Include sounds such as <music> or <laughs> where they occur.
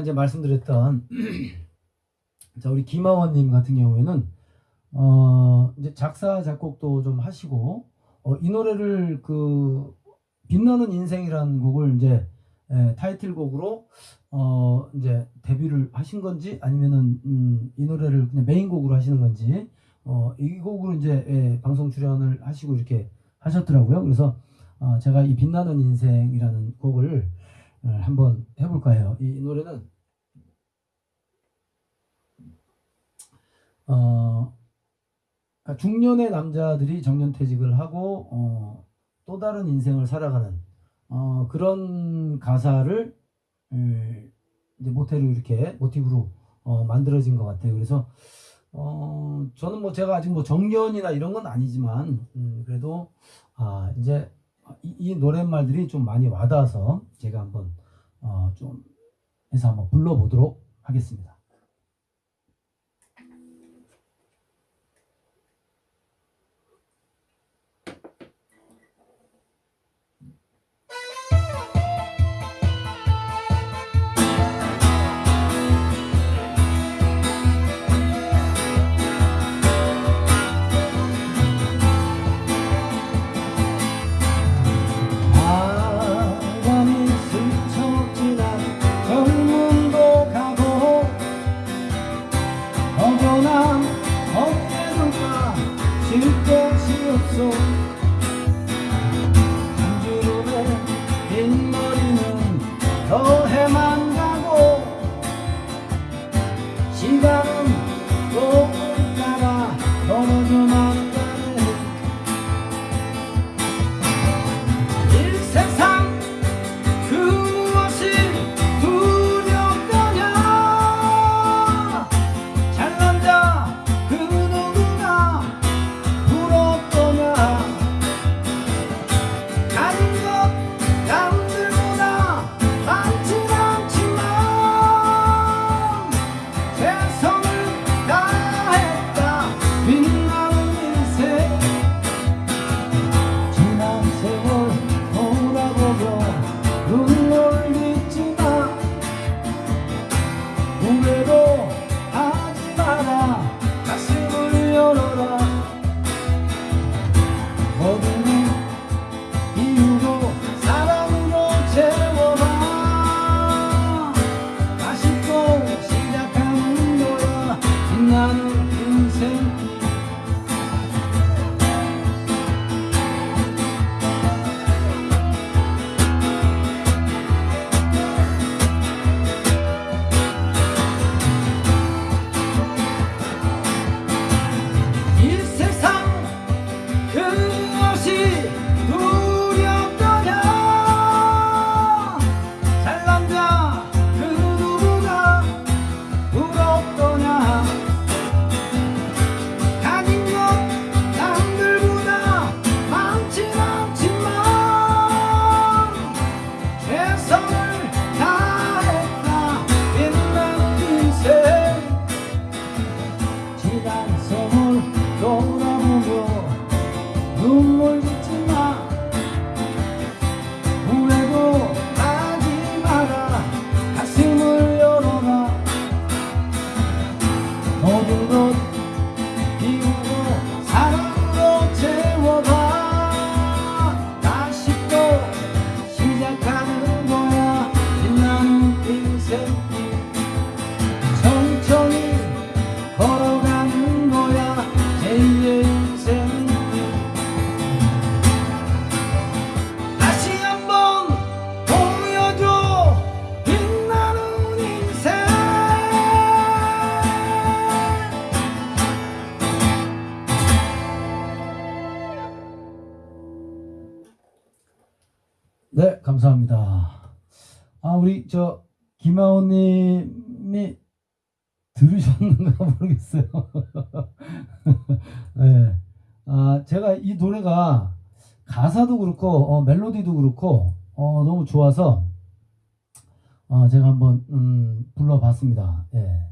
이제 말씀드렸던 <clears throat> 자 우리 김하원님 같은 경우에는 어 이제 작사 작곡도 좀 하시고 어, 이 노래를 그 빛나는 인생이라는 곡을 이제 예, 타이틀곡으로 어 이제 데뷔를 하신 건지 아니면은 음, 이 노래를 그냥 메인곡으로 하시는 건지 어, 이 곡으로 이제 예, 방송 출연을 하시고 이렇게 하셨더라고요. 그래서 어, 제가 이 빛나는 인생이라는 곡을 어, 한번 해볼까 해요. 이 노래는 어, 그러니까 중년의 남자들이 정년퇴직을 하고 어, 또 다른 인생을 살아가는 어, 그런 가사를 음, 이제 모태로 이렇게 모티브로 어, 만들어진 것 같아요. 그래서 어, 저는 뭐 제가 아직 뭐 정년이나 이런 건 아니지만 음, 그래도 아, 이제 이, 이 노랫말들이 좀 많이 와닿아서 제가 한번 어, 좀 해서 한번 불러보도록 하겠습니다. 눈물 짓지 마. 후회도 하지 마라. 가슴을 열어라. 모든 것 네 감사합니다 아 우리 저 김하온님이 들으셨는가 <laughs> 모르겠어요. <laughs> 네. 아, 제가 이 노래가 가사도 그렇고, 어, 멜로디도 그렇고, 어, 너무 좋아서, 어, 제가 한번, 음, 불러봤습니다. 예.